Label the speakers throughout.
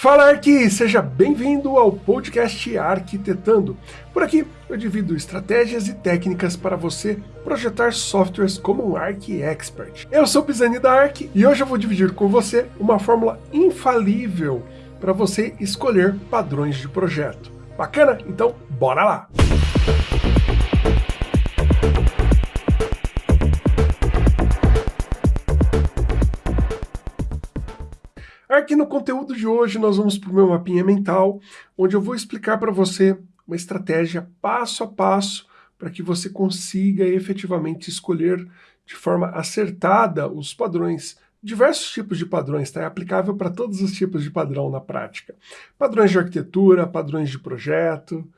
Speaker 1: Fala Arqui, seja bem-vindo ao podcast Arquitetando. Por aqui eu divido estratégias e técnicas para você projetar softwares como um Arc Expert. Eu sou Pisani da Arc e hoje eu vou dividir com você uma fórmula infalível para você escolher padrões de projeto. Bacana? Então bora lá! Aqui no conteúdo de hoje nós vamos para o meu mapinha mental, onde eu vou explicar para você uma estratégia passo a passo para que você consiga efetivamente escolher de forma acertada os padrões, diversos tipos de padrões, tá? é aplicável para todos os tipos de padrão na prática. Padrões de arquitetura, padrões de projeto,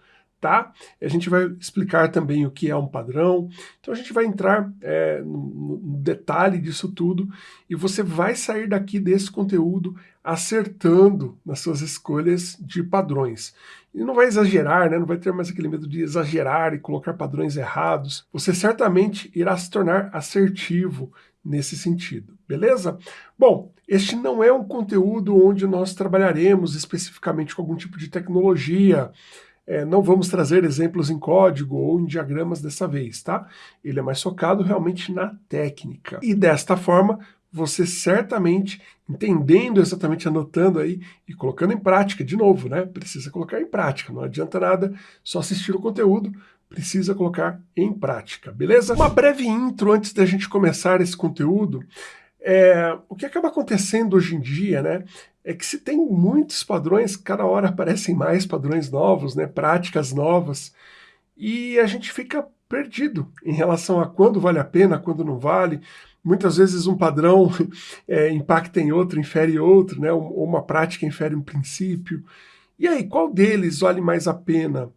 Speaker 1: tá? A gente vai explicar também o que é um padrão, então a gente vai entrar é, no, no, detalhe disso tudo e você vai sair daqui desse conteúdo acertando nas suas escolhas de padrões. E não vai exagerar, né? não vai ter mais aquele medo de exagerar e colocar padrões errados. Você certamente irá se tornar assertivo nesse sentido, beleza? Bom, este não é um conteúdo onde nós trabalharemos especificamente com algum tipo de tecnologia, é, não vamos trazer exemplos em código ou em diagramas dessa vez, tá? Ele é mais focado realmente na técnica. E desta forma, você certamente, entendendo exatamente, anotando aí e colocando em prática, de novo, né? Precisa colocar em prática, não adianta nada só assistir o conteúdo, precisa colocar em prática, beleza? Uma breve intro antes da gente começar esse conteúdo. É, o que acaba acontecendo hoje em dia, né, é que se tem muitos padrões, cada hora aparecem mais padrões novos, né, práticas novas, e a gente fica perdido em relação a quando vale a pena, quando não vale. Muitas vezes um padrão é, impacta em outro, infere outro, né, ou uma prática infere um princípio. E aí, qual deles vale mais a pena?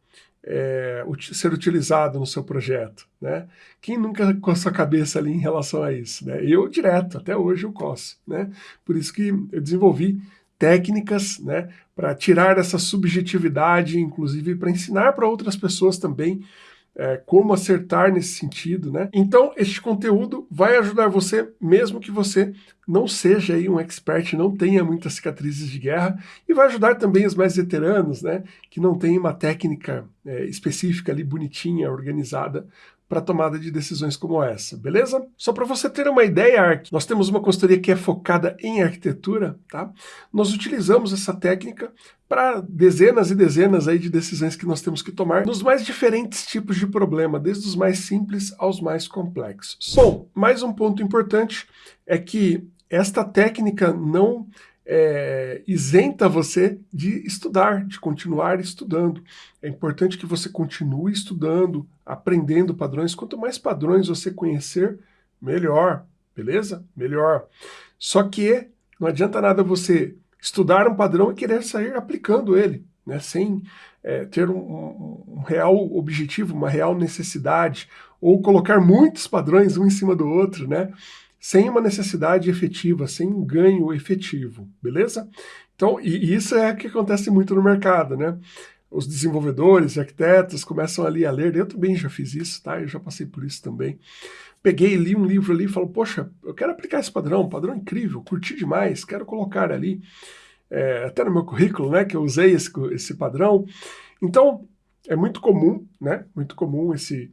Speaker 1: é, ser utilizado no seu projeto. Né? Quem nunca coça a cabeça ali em relação a isso? Né? Eu direto, até hoje eu coço. Né? Por isso que eu desenvolvi técnicas né, para tirar essa subjetividade, inclusive para ensinar para outras pessoas também é, como acertar nesse sentido, né? Então, este conteúdo vai ajudar você, mesmo que você não seja aí um expert, não tenha muitas cicatrizes de guerra, e vai ajudar também os mais veteranos, né? Que não tem uma técnica é, específica ali, bonitinha, organizada, para tomada de decisões como essa, beleza? Só para você ter uma ideia, nós temos uma consultoria que é focada em arquitetura, tá? Nós utilizamos essa técnica para dezenas e dezenas aí de decisões que nós temos que tomar nos mais diferentes tipos de problema, desde os mais simples aos mais complexos. Bom, mais um ponto importante é que esta técnica não é, isenta você de estudar, de continuar estudando. É importante que você continue estudando, aprendendo padrões. Quanto mais padrões você conhecer, melhor, beleza? Melhor. Só que não adianta nada você estudar um padrão e querer sair aplicando ele, né, sem é, ter um, um, um real objetivo, uma real necessidade, ou colocar muitos padrões um em cima do outro, né? Sem uma necessidade efetiva, sem um ganho efetivo, beleza? Então, e, isso é o que acontece muito no mercado, né? Os desenvolvedores, arquitetos começam ali a ler, eu também já fiz isso, tá? Eu já passei por isso também. Peguei, li um livro ali e falo, poxa, eu quero aplicar esse padrão, padrão incrível, curti demais, quero colocar ali, é, até no meu currículo, né, que eu usei esse, esse padrão. Então, é muito comum, né, muito comum esse,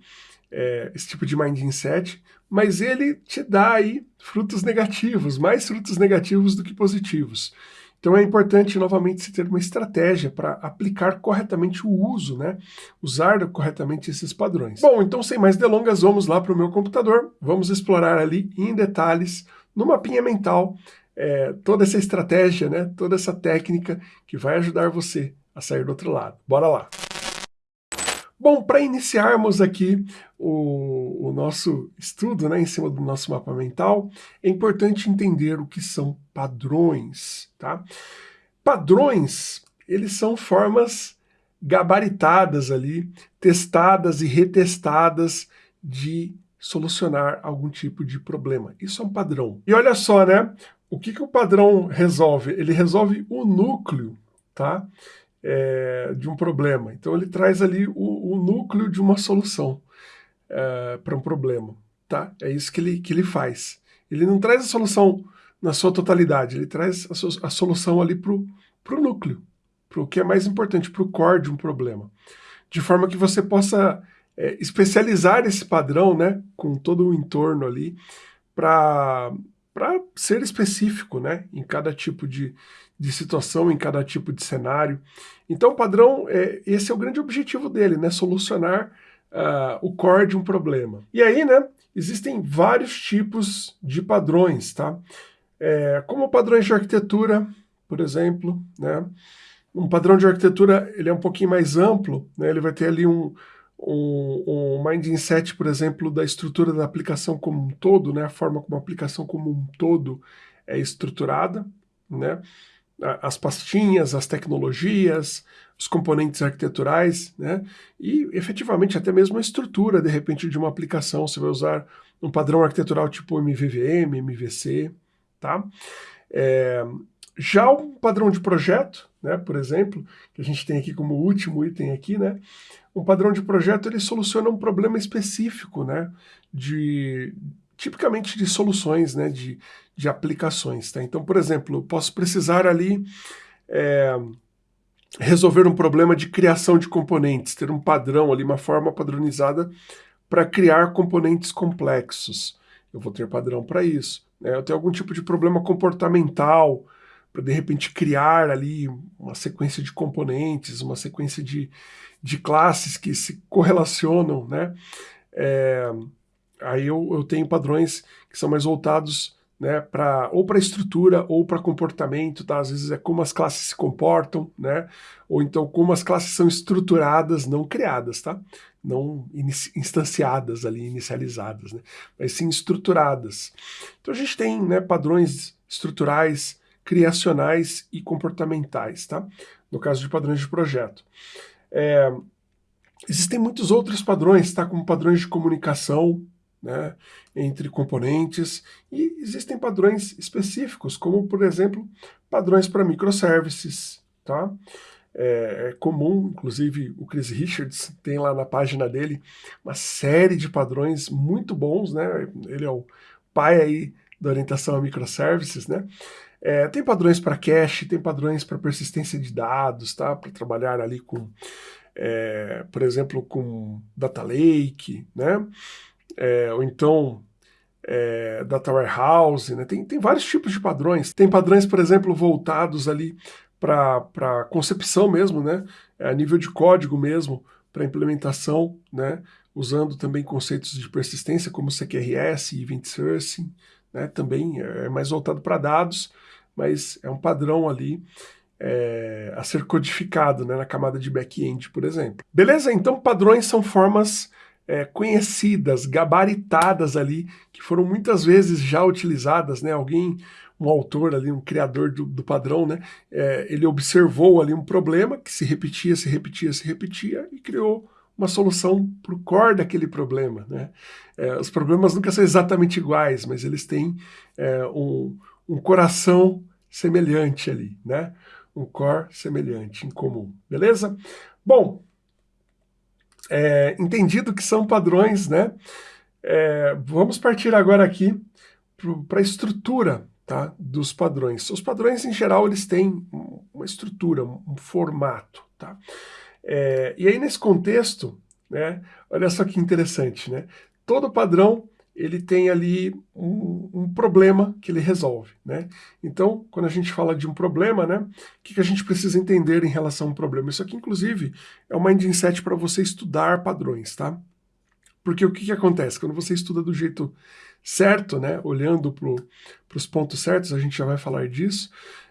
Speaker 1: é, esse tipo de mindset, mas ele te dá aí frutos negativos, mais frutos negativos do que positivos. Então é importante, novamente, se ter uma estratégia para aplicar corretamente o uso, né? Usar corretamente esses padrões. Bom, então sem mais delongas, vamos lá para o meu computador, vamos explorar ali em detalhes, no mapinha mental, é, toda essa estratégia, né? Toda essa técnica que vai ajudar você a sair do outro lado. Bora lá! Bom, para iniciarmos aqui o, o, nosso estudo né, em cima do nosso mapa mental, é importante entender o que são padrões. Tá? Padrões, eles são formas gabaritadas ali, testadas e retestadas de solucionar algum tipo de problema. Isso é um padrão. E olha só, né? O que, que o padrão resolve? Ele resolve o núcleo, tá? É, de um problema. Então ele traz ali o, o núcleo de uma solução é, para um problema. Tá? É isso que ele, que ele faz. Ele não traz a solução na sua totalidade, ele traz a, so, a solução ali para o núcleo, para o que é mais importante, para o core de um problema. De forma que você possa é, especializar esse padrão, né, com todo o entorno ali, para ser específico, né, em cada tipo de, de situação, em cada tipo de cenário. Então o padrão, é, esse é o grande objetivo dele, né, solucionar uh, o core de um problema. E aí, né, existem vários tipos de padrões, tá? É, como padrões de arquitetura, por exemplo, né? Um padrão de arquitetura, ele é um pouquinho mais amplo, né? Ele vai ter ali um, um mindset, por exemplo, da estrutura da aplicação como um todo, né? A forma como a aplicação como um todo é estruturada, né? As pastinhas, as tecnologias, os componentes arquiteturais, né? E efetivamente até mesmo a estrutura, de repente, de uma aplicação. Você vai usar um padrão arquitetural tipo MVVM, MVC, tá? É, já um padrão de projeto, né, por exemplo, que a gente tem aqui como último item aqui, né, um padrão de projeto ele soluciona um problema específico, né, de, tipicamente de soluções, né, de, de aplicações. Tá? Então, por exemplo, eu posso precisar ali é, resolver um problema de criação de componentes, ter um padrão ali, uma forma padronizada para criar componentes complexos. Eu vou ter padrão para isso. Né? Eu tenho algum tipo de problema comportamental, para de repente criar ali uma sequência de componentes, uma sequência de, de classes que se correlacionam, né? É, aí eu, eu tenho padrões que são mais voltados né, pra, ou para estrutura ou para comportamento, tá? Às vezes é como as classes se comportam, né? Ou então como as classes são estruturadas, não criadas, tá? Não instanciadas ali, inicializadas, né? Mas sim estruturadas. Então a gente tem né, padrões estruturais, criacionais e comportamentais, tá? No caso de padrões de projeto. É, existem muitos outros padrões, tá? Como padrões de comunicação, né, entre componentes, e existem padrões específicos, como, por exemplo, padrões para microservices, tá? É, é, comum, inclusive o Chris Richards tem lá na página dele uma série de padrões muito bons, né? Ele é o pai aí da orientação a microservices, né? É, tem padrões para cache, tem padrões para persistência de dados, tá? Para trabalhar ali com, é, por exemplo, com data lake, né? É, ou então é, data warehouse, né? Tem, tem vários tipos de padrões. Tem padrões, por exemplo, voltados ali para concepção mesmo, né? É, a nível de código mesmo, para implementação, né? Usando também conceitos de persistência como CQRS Event Sourcing, né? Também é mais voltado para dados mas é um padrão ali é, a ser codificado né, na camada de back-end, por exemplo. Beleza? Então padrões são formas é, conhecidas, gabaritadas ali, que foram muitas vezes já utilizadas, né? Alguém, um autor ali, um criador do, do padrão, né? É, ele observou ali um problema que se repetia, se repetia, se repetia e criou uma solução para o core daquele problema, né? É, os problemas nunca são exatamente iguais, mas eles têm um, um coração semelhante ali, né? Um core semelhante, em comum, beleza? Bom, é, entendido que são padrões, né? É, vamos partir agora aqui para a estrutura tá, dos padrões. Os padrões, em geral, eles têm uma estrutura, um formato, tá? É, e aí, nesse contexto, né, olha só que interessante, né? Todo padrão ele tem ali um, um, problema que ele resolve, né? Então, quando a gente fala de um problema, né, o que, que a gente precisa entender em relação a um problema? Isso aqui, inclusive, é uma mindset para você estudar padrões, tá? Porque o que, que acontece? Quando você estuda do jeito certo, né, olhando para os pontos certos, a gente já vai falar disso,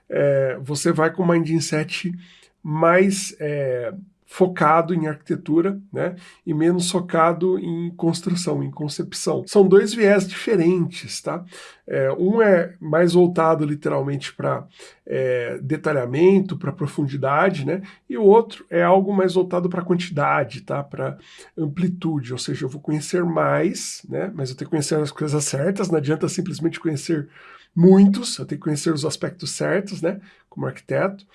Speaker 1: é, você vai com uma mindset mais é, focado em arquitetura, né, e menos focado em construção, em concepção. São dois viés diferentes, tá? É, um é mais voltado literalmente para é, detalhamento, para profundidade, né, e o outro é algo mais voltado para quantidade, tá? Para amplitude, ou seja, eu vou conhecer mais, né, mas eu tenho que conhecer as coisas certas, não adianta simplesmente conhecer muitos, eu tenho que conhecer os aspectos certos, né, como arquiteto.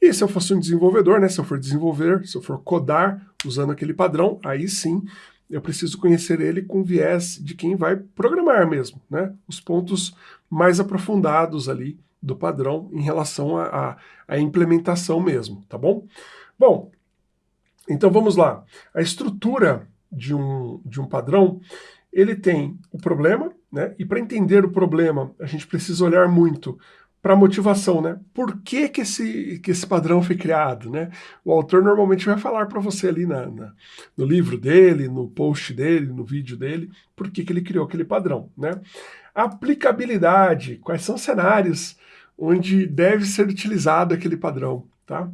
Speaker 1: E se eu fosse um desenvolvedor, né, se eu for desenvolver, se eu for codar usando aquele padrão, aí sim eu preciso conhecer ele com viés de quem vai programar mesmo, né, os pontos mais aprofundados ali do padrão em relação à implementação mesmo, tá bom? Bom, então vamos lá. A estrutura de um, de um padrão, ele tem o problema, né? E para entender o problema, a gente precisa olhar muito para a motivação, né? Por que, que, esse, que esse padrão foi criado, né? O autor normalmente vai falar para você ali na, na, no livro dele, no post dele, no vídeo dele, por que, que ele criou aquele padrão, né? Aplicabilidade, quais são os cenários onde deve ser utilizado aquele padrão, tá?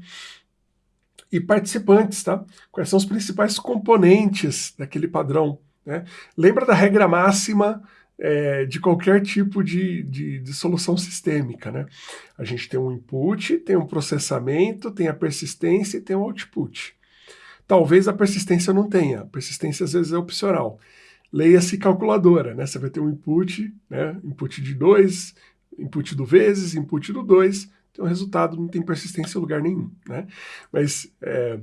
Speaker 1: E participantes, tá? Quais são os principais componentes daquele padrão, né? Lembra da regra máxima é, de qualquer tipo de, de, de, solução sistêmica. Né? A gente tem um input, tem um processamento, tem a persistência e tem o output. Talvez a persistência não tenha, a persistência às vezes é opcional. Leia-se calculadora, né? Você vai ter um input, né? input de 2, input do vezes, input do 2, tem um resultado, não tem persistência em lugar nenhum, né? Mas é,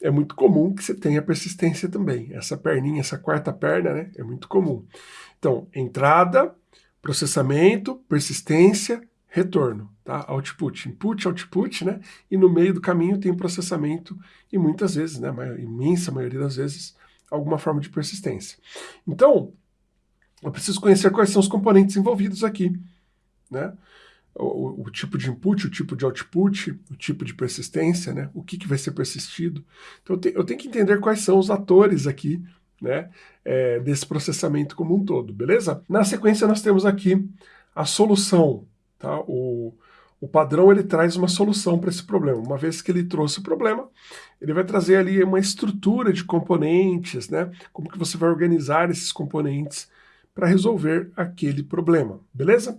Speaker 1: é, muito comum que você tenha persistência também. Essa perninha, essa quarta perna, né? É muito comum. Então, entrada, processamento, persistência, retorno, tá? Output, input, output, né? E no meio do caminho tem processamento e muitas vezes, né? A imensa maioria das vezes, alguma forma de persistência. Então, eu preciso conhecer quais são os componentes envolvidos aqui, né? O, o, tipo de input, o tipo de output, o tipo de persistência, né? O que, que vai ser persistido. Então, eu, te, eu tenho que entender quais são os atores aqui né, é, desse processamento como um todo, beleza? Na sequência nós temos aqui a solução, tá? O, o padrão ele traz uma solução para esse problema. Uma vez que ele trouxe o problema, ele vai trazer ali uma estrutura de componentes, né? Como que você vai organizar esses componentes para resolver aquele problema, beleza?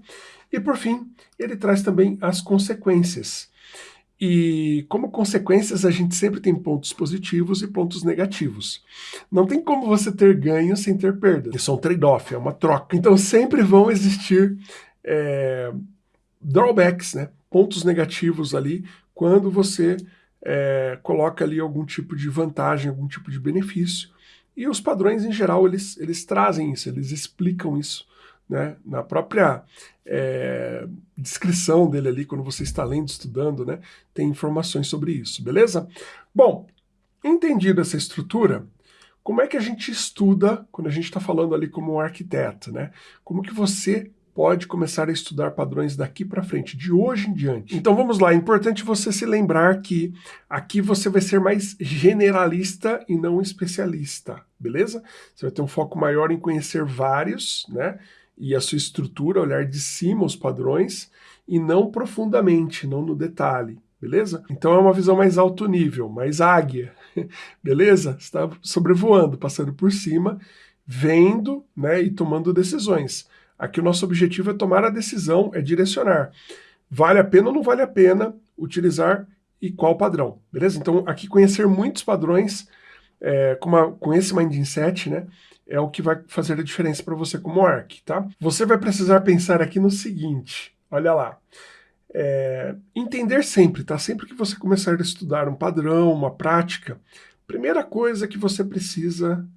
Speaker 1: E por fim, ele traz também as consequências. E como consequências, a gente sempre tem pontos positivos e pontos negativos. Não tem como você ter ganho sem ter perda. Isso é um trade-off, é uma troca. Então sempre vão existir é, drawbacks, né? pontos negativos ali, quando você é, coloca ali algum tipo de vantagem, algum tipo de benefício. E os padrões, em geral, eles, eles trazem isso, eles explicam isso né, na própria é, descrição dele ali, quando você está lendo, estudando, né, tem informações sobre isso, beleza? Bom, entendida essa estrutura, como é que a gente estuda quando a gente está falando ali como um arquiteto, né? Como que você pode começar a estudar padrões daqui para frente, de hoje em diante. Então vamos lá, é importante você se lembrar que aqui você vai ser mais generalista e não especialista, beleza? Você vai ter um foco maior em conhecer vários, né? E a sua estrutura, olhar de cima os padrões e não profundamente, não no detalhe, beleza? Então é uma visão mais alto nível, mais águia, beleza? Está sobrevoando, passando por cima, vendo né, e tomando decisões. Aqui o nosso objetivo é tomar a decisão, é direcionar. Vale a pena ou não vale a pena utilizar e qual padrão, beleza? Então aqui conhecer muitos padrões é, com, uma, com esse mindset, né, é o que vai fazer a diferença para você como ARC, tá? Você vai precisar pensar aqui no seguinte, olha lá, é, entender sempre, tá? Sempre que você começar a estudar um padrão, uma prática, primeira coisa que você precisa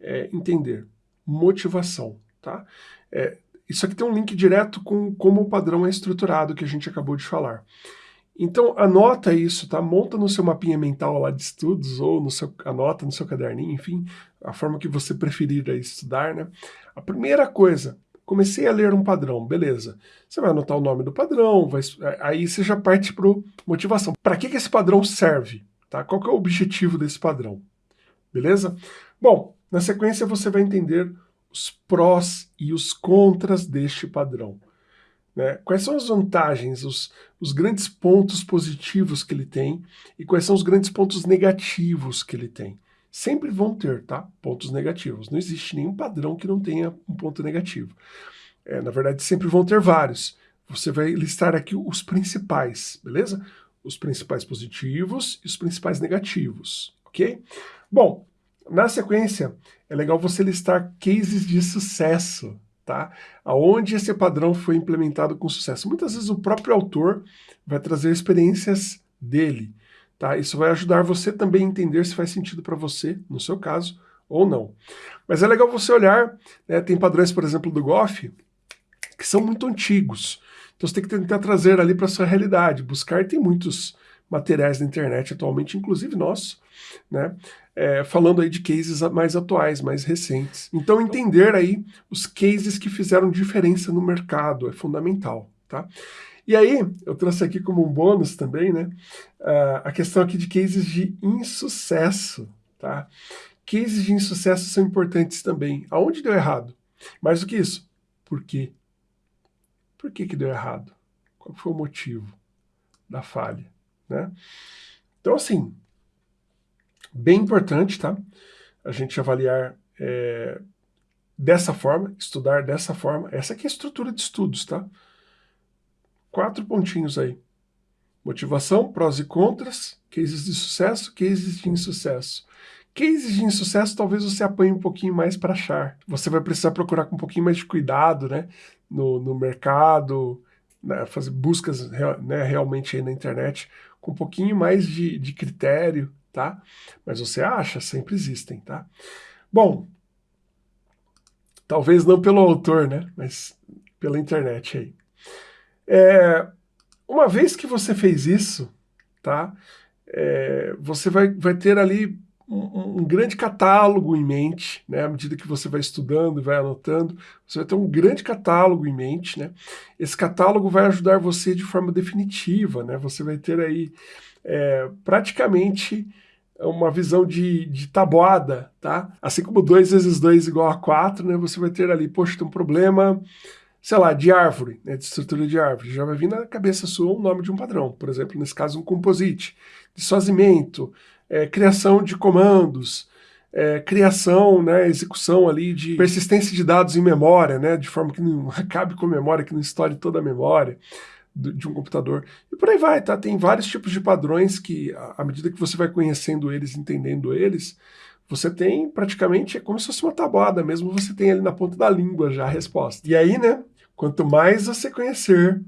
Speaker 1: é entender, motivação, tá? É, isso aqui tem um link direto com como o padrão é estruturado que a gente acabou de falar. Então anota isso, tá? Monta no seu mapinha mental lá de estudos ou no seu, anota no seu caderninho, enfim, a forma que você preferir estudar, né? A primeira coisa, comecei a ler um padrão, beleza. Você vai anotar o nome do padrão, vai, aí você já parte para motivação. Para que, que esse padrão serve? Tá? Qual que é o objetivo desse padrão? Beleza? Bom, na sequência você vai entender os prós e os contras deste padrão. Né? Quais são as vantagens, os, os grandes pontos positivos que ele tem e quais são os grandes pontos negativos que ele tem? Sempre vão ter, tá? Pontos negativos. Não existe nenhum padrão que não tenha um ponto negativo. É, na verdade, sempre vão ter vários. Você vai listar aqui os principais, beleza? Os principais positivos e os principais negativos, ok? Bom, na sequência, é legal você listar cases de sucesso, tá? Aonde esse padrão foi implementado com sucesso. Muitas vezes o próprio autor vai trazer experiências dele, tá? Isso vai ajudar você também a entender se faz sentido para você, no seu caso, ou não. Mas é legal você olhar, né, tem padrões, por exemplo, do Goff, que são muito antigos. Então você tem que tentar trazer ali para sua realidade, buscar, tem muitos materiais na internet atualmente, inclusive nossos, né? É, falando aí de cases mais atuais, mais recentes. Então entender aí os cases que fizeram diferença no mercado é fundamental, tá? E aí, eu trouxe aqui como um bônus também, né, a questão aqui de cases de insucesso, tá? Cases de insucesso são importantes também. Aonde deu errado? Mais do que isso, por quê? Por que que deu errado? Qual foi o motivo da falha? Né? Então, assim, bem importante, tá? A gente avaliar é, dessa forma, estudar dessa forma. Essa aqui é a estrutura de estudos, tá? Quatro pontinhos aí. Motivação, prós e contras, cases de sucesso, cases de insucesso. Cases de insucesso talvez você apanhe um pouquinho mais para achar. Você vai precisar procurar com um pouquinho mais de cuidado né, no, no mercado, né, fazer buscas né, realmente aí na internet com um pouquinho mais de, de critério, tá? Mas você acha, sempre existem, tá? Bom, talvez não pelo autor, né? Mas pela internet aí. É, uma vez que você fez isso, tá? É, você vai, vai ter ali um, um, grande catálogo em mente, né? À medida que você vai estudando vai anotando, você vai ter um grande catálogo em mente, né? Esse catálogo vai ajudar você de forma definitiva, né? Você vai ter aí é, praticamente uma visão de, de tabuada, tá? Assim como 2 vezes 2 igual a 4, né? Você vai ter ali, poxa, tem um problema, sei lá, de árvore, né? De estrutura de árvore. Já vai vir na cabeça sua o nome de um padrão. Por exemplo, nesse caso, um composite. De sozimento, é, criação de comandos, é, criação, né, execução ali de persistência de dados em memória, né, de forma que não acabe com a memória, que não estoure toda a memória do, de um computador. E por aí vai, tá? Tem vários tipos de padrões que, à medida que você vai conhecendo eles, entendendo eles, você tem praticamente, é como se fosse uma tabuada mesmo, você tem ali na ponta da língua já a resposta. E aí, né, quanto mais você conhecer,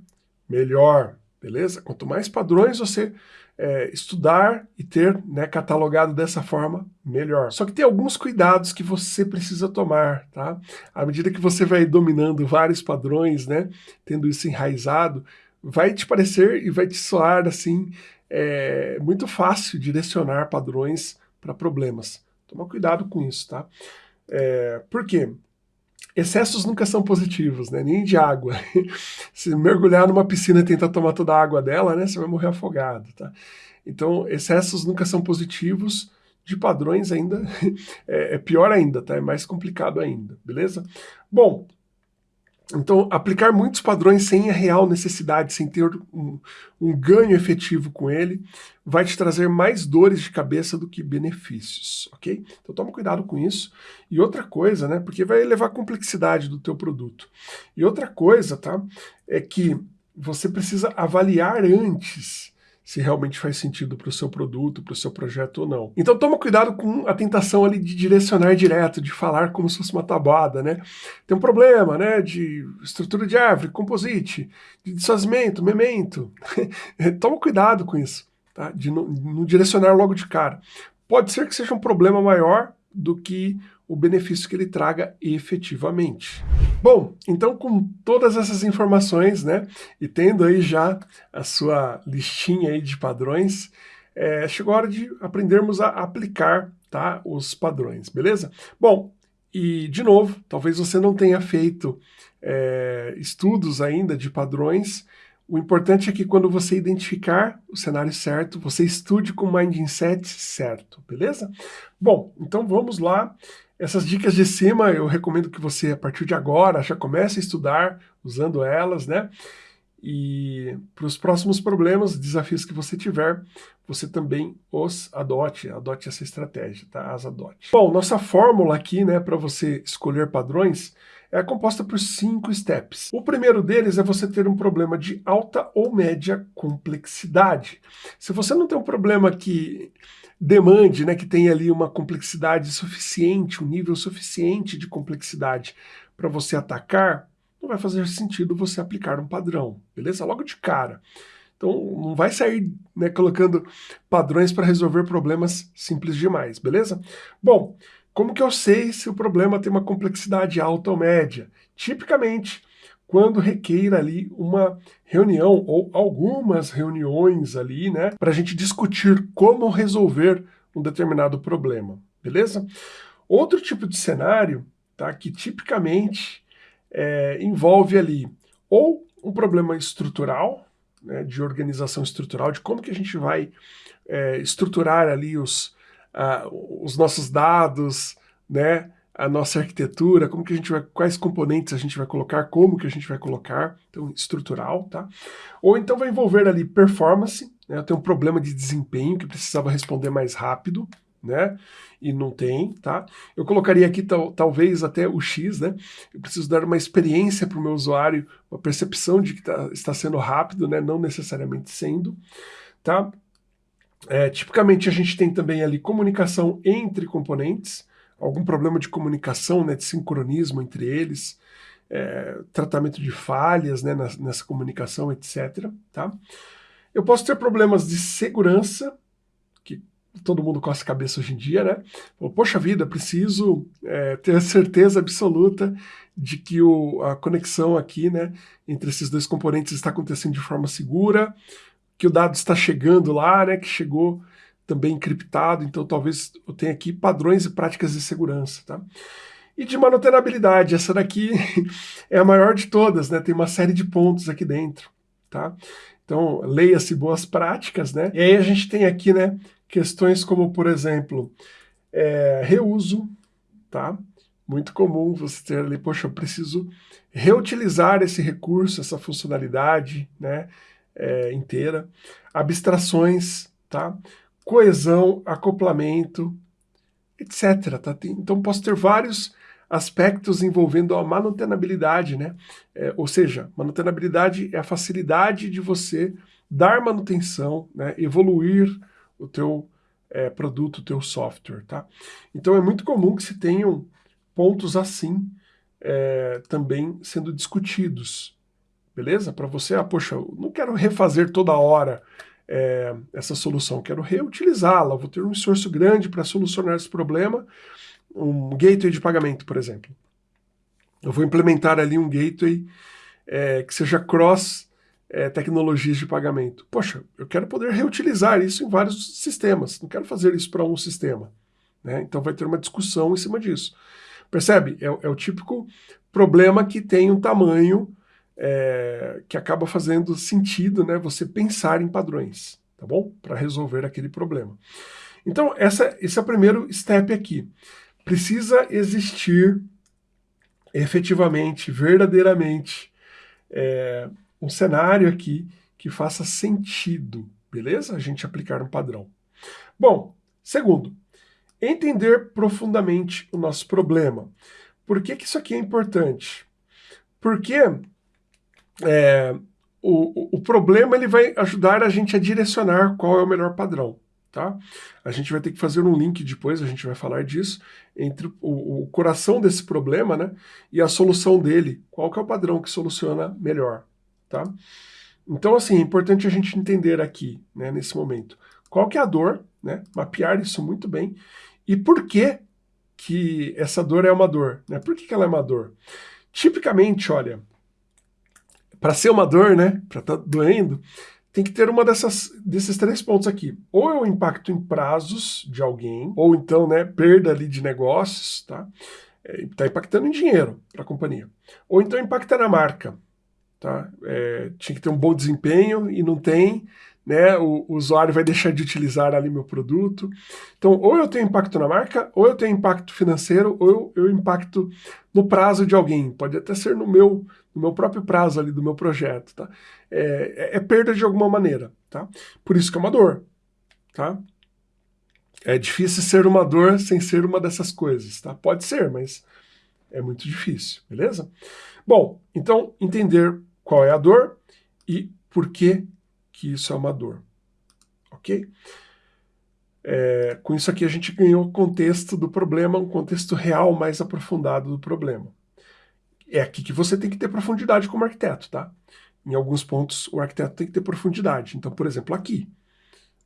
Speaker 1: melhor, beleza? Quanto mais padrões você é, estudar e ter né, catalogado dessa forma, melhor. Só que tem alguns cuidados que você precisa tomar, tá? À medida que você vai dominando vários padrões, né, tendo isso enraizado, vai te parecer e vai te soar assim, é, muito fácil direcionar padrões para problemas. Toma cuidado com isso, tá? É, por quê? Excessos nunca são positivos, né? nem de água. Se mergulhar numa piscina e tentar tomar toda a água dela, né, você vai morrer afogado. Tá? Então, excessos nunca são positivos, de padrões ainda é, é pior ainda, tá? é mais complicado ainda, beleza? Bom, então, aplicar muitos padrões sem a real necessidade, sem ter um, um, ganho efetivo com ele, vai te trazer mais dores de cabeça do que benefícios, ok? Então toma cuidado com isso. E outra coisa, né, porque vai elevar a complexidade do teu produto. E outra coisa, tá, é que você precisa avaliar antes se realmente faz sentido para o seu produto, para o seu projeto ou não. Então toma cuidado com a tentação ali de direcionar direto, de falar como se fosse uma tabuada, né? Tem um problema, né, de estrutura de árvore, composite, de desfazimento, memento. toma cuidado com isso, tá? De não, não direcionar logo de cara. Pode ser que seja um problema maior do que o benefício que ele traga efetivamente. Bom, então com todas essas informações, né, e tendo aí já a sua listinha aí de padrões, é, chegou a hora de aprendermos a aplicar tá, os padrões, beleza? Bom, e de novo, talvez você não tenha feito é, estudos ainda de padrões, o importante é que quando você identificar o cenário certo, você estude com o mindset certo, beleza? Bom, então vamos lá. Essas dicas de cima, eu recomendo que você, a partir de agora, já comece a estudar usando elas, né? E para os próximos problemas, desafios que você tiver, você também os adote, adote essa estratégia, tá? As adote. Bom, nossa fórmula aqui, né, para você escolher padrões, é composta por cinco steps. O primeiro deles é você ter um problema de alta ou média complexidade. Se você não tem um problema que demande, né, que tenha ali uma complexidade suficiente, um nível suficiente de complexidade para você atacar, não vai fazer sentido você aplicar um padrão, beleza? Logo de cara. Então não vai sair né, colocando padrões para resolver problemas simples demais, beleza? Bom, como que eu sei se o problema tem uma complexidade alta ou média? Tipicamente, quando requeira ali uma reunião ou algumas reuniões ali, né, para a gente discutir como resolver um determinado problema, beleza? Outro tipo de cenário, tá, que tipicamente é, envolve ali ou um problema estrutural, né, de organização estrutural, de como que a gente vai é, estruturar ali os, uh, os nossos dados, né, a nossa arquitetura, como que a gente vai, quais componentes a gente vai colocar, como que a gente vai colocar, então estrutural, tá? Ou então vai envolver ali performance, né? Eu tenho um problema de desempenho que precisava responder mais rápido, né? E não tem, tá? Eu colocaria aqui tal, talvez até o X, né? Eu preciso dar uma experiência para o meu usuário, uma percepção de que tá, está sendo rápido, né? Não necessariamente sendo, tá? É, tipicamente a gente tem também ali comunicação entre componentes, algum problema de comunicação, né, de sincronismo entre eles, é, tratamento de falhas né, nessa comunicação, etc. Tá? Eu posso ter problemas de segurança, que todo mundo coça a cabeça hoje em dia, né? Poxa vida, preciso é, ter certeza absoluta de que o, a conexão aqui, né, entre esses dois componentes está acontecendo de forma segura, que o dado está chegando lá, né, que chegou também encriptado, então talvez eu tenha aqui padrões e práticas de segurança, tá? E de manutenabilidade, essa daqui é a maior de todas, né? Tem uma série de pontos aqui dentro, tá? Então, leia-se boas práticas, né? E aí a gente tem aqui, né, questões como, por exemplo, é, reuso, tá? Muito comum você ter ali, poxa, eu preciso reutilizar esse recurso, essa funcionalidade, né, é, inteira. Abstrações, tá? Coesão, acoplamento, etc. Tá? Então posso ter vários aspectos envolvendo a manutenabilidade, né? É, ou seja, manutenabilidade é a facilidade de você dar manutenção, né? evoluir o teu é, produto, o teu software, tá? Então é muito comum que se tenham pontos assim é, também sendo discutidos, beleza? Para você, ah, poxa, eu não quero refazer toda hora é, essa solução, quero reutilizá-la, vou ter um esforço grande para solucionar esse problema, um gateway de pagamento, por exemplo. Eu vou implementar ali um gateway é, que seja cross é, tecnologias de pagamento. Poxa, eu quero poder reutilizar isso em vários sistemas, não quero fazer isso para um sistema. Né? Então vai ter uma discussão em cima disso. Percebe? É, é o típico problema que tem um tamanho é, que acaba fazendo sentido né, você pensar em padrões, tá bom? Para resolver aquele problema. Então, essa, esse é o primeiro step aqui. Precisa existir efetivamente, verdadeiramente, é, um cenário aqui que faça sentido, beleza? A gente aplicar um padrão. Bom, segundo, entender profundamente o nosso problema. Por que, que isso aqui é importante? Porque é, o, o problema ele vai ajudar a gente a direcionar qual é o melhor padrão. Tá? A gente vai ter que fazer um link depois, a gente vai falar disso, entre o, o, coração desse problema né, e a solução dele. Qual que é o padrão que soluciona melhor. Tá? Então, assim, é importante a gente entender aqui, né, nesse momento, qual que é a dor, né, mapear isso muito bem, e por que que essa dor é uma dor. Né? Por que, que ela é uma dor? Tipicamente, olha, para ser uma dor, né, para estar tá doendo, tem que ter uma dessas, desses três pontos aqui. Ou é o impacto em prazos de alguém, ou então, né, perda ali de negócios, tá? Está é, impactando em dinheiro para a companhia. Ou então impacta na marca, tá? É, tinha que ter um bom desempenho e não tem, né, o, o, usuário vai deixar de utilizar ali meu produto. Então, ou eu tenho impacto na marca, ou eu tenho impacto financeiro, ou eu, eu impacto no prazo de alguém. Pode até ser no meu, no meu próprio prazo ali do meu projeto, tá? É, é, é perda de alguma maneira, tá? Por isso que é uma dor, tá? É difícil ser uma dor sem ser uma dessas coisas, tá? Pode ser, mas é muito difícil, beleza? Bom, então entender qual é a dor e por que que isso é uma dor. Ok? É, com isso aqui a gente ganhou o contexto do problema, um contexto real mais aprofundado do problema. É aqui que você tem que ter profundidade como arquiteto, tá? Em alguns pontos o arquiteto tem que ter profundidade. Então, por exemplo, aqui.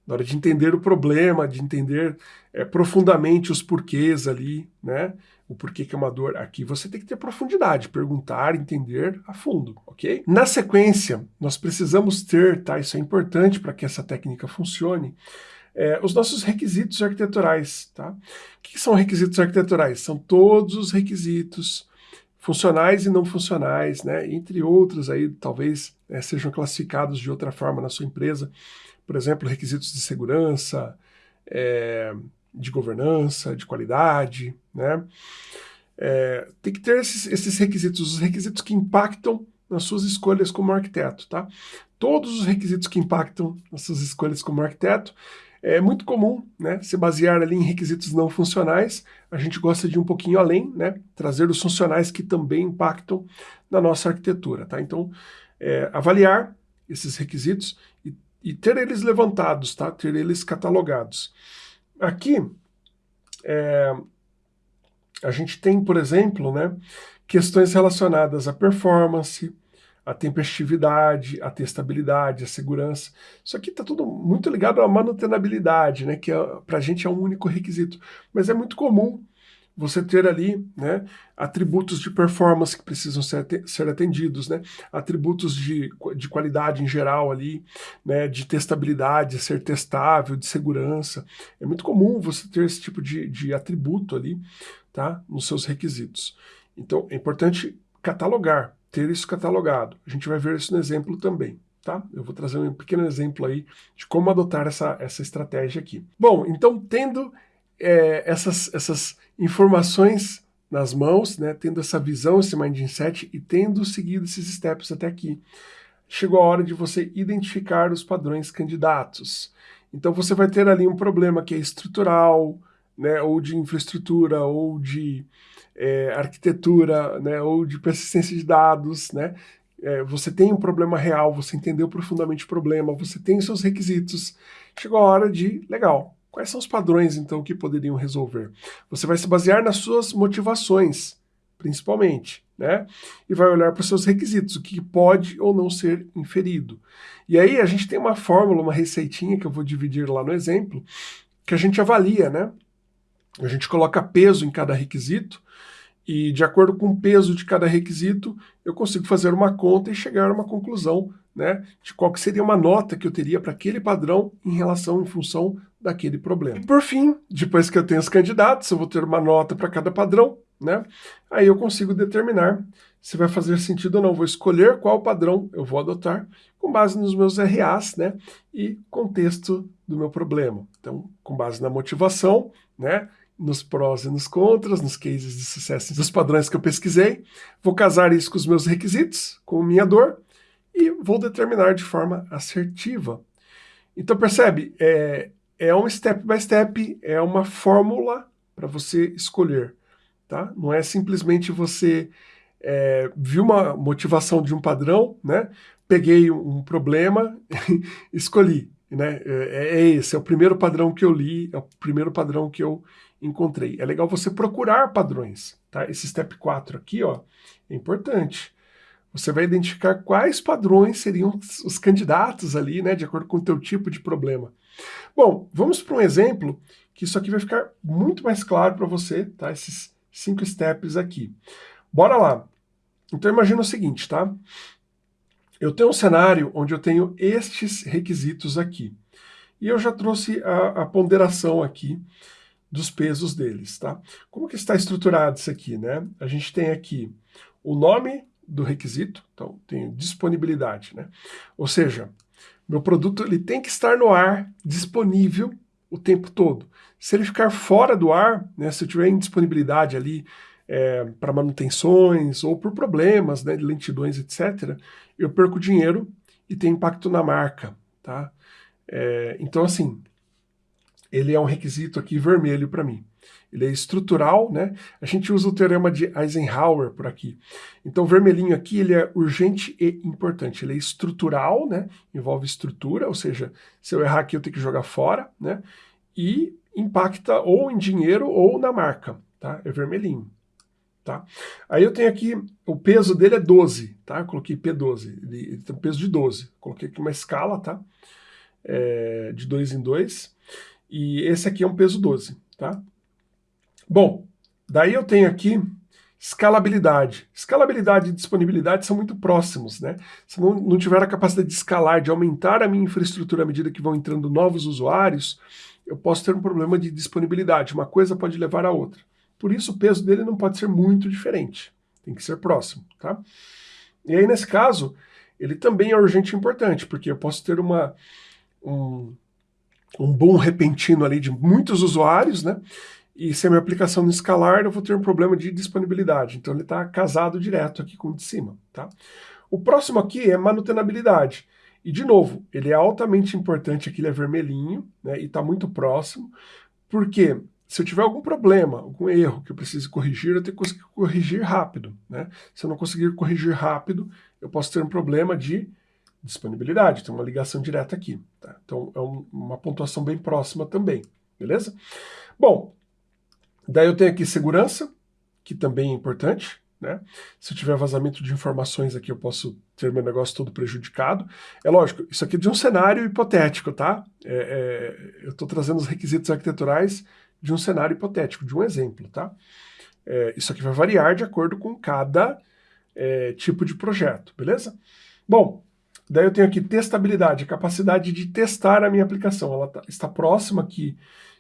Speaker 1: na hora de entender o problema, de entender é, profundamente os porquês ali, né? O porquê que é uma dor. Aqui você tem que ter profundidade, perguntar, entender a fundo, ok? Na sequência, nós precisamos ter, tá? Isso é importante para que essa técnica funcione. É, os nossos requisitos arquiteturais, tá? O que são requisitos arquiteturais? São todos os requisitos funcionais e não funcionais, né? Entre outros aí, talvez é, sejam classificados de outra forma na sua empresa, por exemplo, requisitos de segurança, é, de governança, de qualidade, né? É, tem que ter esses, esses, requisitos, os requisitos que impactam nas suas escolhas como arquiteto, tá? Todos os requisitos que impactam nas suas escolhas como arquiteto, é muito comum, né, se basear ali em requisitos não funcionais, a gente gosta de ir um pouquinho além, né, trazer os funcionais que também impactam na nossa arquitetura, tá? Então, é, avaliar esses requisitos e e ter eles levantados, tá? ter eles catalogados. Aqui, é, a gente tem, por exemplo, né, questões relacionadas à performance, à tempestividade, à testabilidade, à segurança. Isso aqui está tudo muito ligado à manutenabilidade, né, que é, para a gente é um único requisito. Mas é muito comum você ter ali né, atributos de performance que precisam ser, ser atendidos, né, atributos de, de qualidade em geral ali, né, de testabilidade, ser testável, de segurança. É muito comum você ter esse tipo de, de atributo ali tá, nos seus requisitos. Então é importante catalogar, ter isso catalogado. A gente vai ver isso no exemplo também. Tá? Eu vou trazer um pequeno exemplo aí de como adotar essa, essa estratégia aqui. Bom, então tendo é, essas, essas informações nas mãos, né, tendo essa visão, esse mindset e tendo seguido esses steps até aqui, chegou a hora de você identificar os padrões candidatos. Então você vai ter ali um problema que é estrutural, né, ou de infraestrutura, ou de é, arquitetura, né, ou de persistência de dados, né, é, você tem um problema real, você entendeu profundamente o problema, você tem seus requisitos, chegou a hora de, legal, Quais são os padrões, então, que poderiam resolver? Você vai se basear nas suas motivações, principalmente, né? E vai olhar para os seus requisitos, o que pode ou não ser inferido. E aí a gente tem uma fórmula, uma receitinha que eu vou dividir lá no exemplo, que a gente avalia, né? A gente coloca peso em cada requisito e de acordo com o peso de cada requisito, eu consigo fazer uma conta e chegar a uma conclusão né, de qual seria uma nota que eu teria para aquele padrão em relação, em função daquele problema. E por fim, depois que eu tenho os candidatos, eu vou ter uma nota para cada padrão, né, aí eu consigo determinar se vai fazer sentido ou não. Vou escolher qual padrão eu vou adotar com base nos meus RAs né, e contexto do meu problema. Então, com base na motivação, né, nos prós e nos contras, nos cases de sucesso, nos padrões que eu pesquisei, vou casar isso com os meus requisitos, com minha dor, e vou determinar de forma assertiva. Então percebe, é, é um step by step, é uma fórmula para você escolher. Tá? Não é simplesmente você é, viu uma motivação de um padrão, né? peguei um problema, escolhi. Né? É, é, esse, é o primeiro padrão que eu li, é o primeiro padrão que eu encontrei. É legal você procurar padrões. Tá? Esse step 4 aqui ó, é importante. Você vai identificar quais padrões seriam os candidatos ali, né, de acordo com o teu tipo de problema. Bom, vamos para um exemplo que isso aqui vai ficar muito mais claro para você, tá? Esses cinco steps aqui. Bora lá. Então imagina o seguinte, tá? Eu tenho um cenário onde eu tenho estes requisitos aqui. E eu já trouxe a, a ponderação aqui dos pesos deles, tá? Como que está estruturado isso aqui, né? A gente tem aqui o nome do requisito, então tenho disponibilidade, né? Ou seja, meu produto ele tem que estar no ar, disponível o tempo todo. Se ele ficar fora do ar, né, se eu tiver indisponibilidade ali é, para manutenções ou por problemas, né, de lentidões, etc., eu perco dinheiro e tem impacto na marca, tá? É, então, assim, ele é um requisito aqui vermelho para mim ele é estrutural, né? A gente usa o teorema de Eisenhower por aqui. Então, vermelhinho aqui, ele é urgente e importante. Ele é estrutural, né? Envolve estrutura, ou seja, se eu errar aqui, eu tenho que jogar fora, né? E impacta ou em dinheiro ou na marca, tá? É vermelhinho. Tá? Aí eu tenho aqui, o peso dele é 12, tá? Eu coloquei P12, ele, ele tem um peso de 12. Coloquei aqui uma escala, tá? é, de 2 em 2, e esse aqui é um peso 12, tá? Bom, daí eu tenho aqui escalabilidade. Escalabilidade e disponibilidade são muito próximos, né? Se não, não tiver a capacidade de escalar, de aumentar a minha infraestrutura à medida que vão entrando novos usuários, eu posso ter um problema de disponibilidade. Uma coisa pode levar a outra. Por isso, o peso dele não pode ser muito diferente. Tem que ser próximo, tá? E aí, nesse caso, ele também é urgente e importante, porque eu posso ter uma, um, um boom repentino ali de muitos usuários, né? E se a minha aplicação não escalar, eu vou ter um problema de disponibilidade. Então ele está casado direto aqui com o de cima. Tá? O próximo aqui é manutenabilidade. E, de novo, ele é altamente importante aqui, ele é vermelhinho, né, e está muito próximo, porque se eu tiver algum problema, algum erro que eu precise corrigir, eu tenho que conseguir corrigir rápido. Né? Se eu não conseguir corrigir rápido, eu posso ter um problema de disponibilidade, tem uma ligação direta aqui. Tá? Então é um, uma pontuação bem próxima também, beleza? Bom, Daí eu tenho aqui segurança, que também é importante. Né? Se eu tiver vazamento de informações aqui, eu posso ter meu negócio todo prejudicado. É lógico, isso aqui é de um cenário hipotético, tá? É, é, eu estou trazendo os requisitos arquiteturais de um cenário hipotético, de um exemplo, tá? É, isso aqui vai variar de acordo com cada é, tipo de projeto, beleza? Bom, daí eu tenho aqui testabilidade, a capacidade de testar a minha aplicação. Ela tá, está próxima aqui